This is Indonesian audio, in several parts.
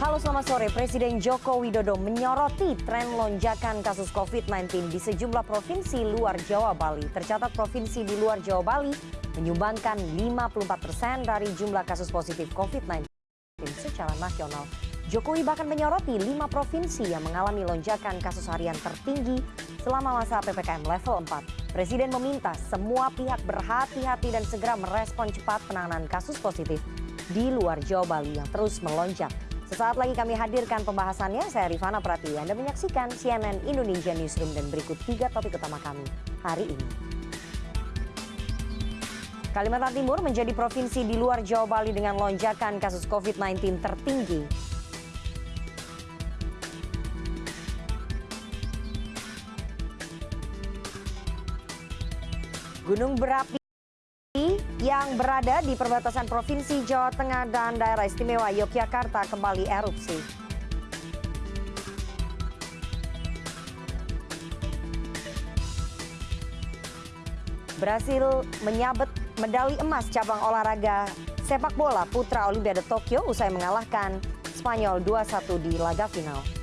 Halo selamat sore, Presiden Joko Widodo menyoroti tren lonjakan kasus COVID-19 di sejumlah provinsi luar Jawa Bali. Tercatat provinsi di luar Jawa Bali menyumbangkan 54 persen dari jumlah kasus positif COVID-19 secara nasional. Jokowi bahkan menyoroti lima provinsi yang mengalami lonjakan kasus harian tertinggi selama masa PPKM level 4. Presiden meminta semua pihak berhati-hati dan segera merespon cepat penanganan kasus positif di luar Jawa Bali yang terus melonjak. Sesaat lagi kami hadirkan pembahasannya, saya Rifana Pratiwi. Anda menyaksikan CNN Indonesia Newsroom dan berikut tiga topik utama kami hari ini. Kalimantan Timur menjadi provinsi di luar Jawa Bali dengan lonjakan kasus COVID-19 tertinggi. Gunung berapi yang berada di perbatasan Provinsi Jawa Tengah dan daerah istimewa Yogyakarta kembali erupsi. Berhasil menyabet medali emas cabang olahraga sepak bola putra Olimpiade Tokyo usai mengalahkan Spanyol 2-1 di laga final.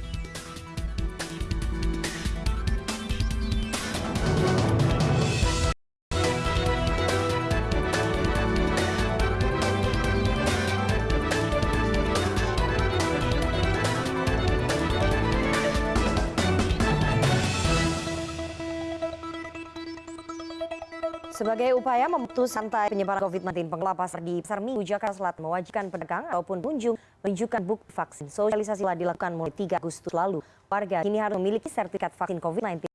Sebagai upaya memutus rantai penyebaran COVID-19, pengelola pasar di Pasar Minggu Jakarta Selatan mewajibkan pedagang ataupun pengunjung menunjukkan bukti vaksin. Sosialisasi telah dilakukan mulai 3 Agustus lalu. Warga kini harus memiliki sertifikat vaksin COVID-19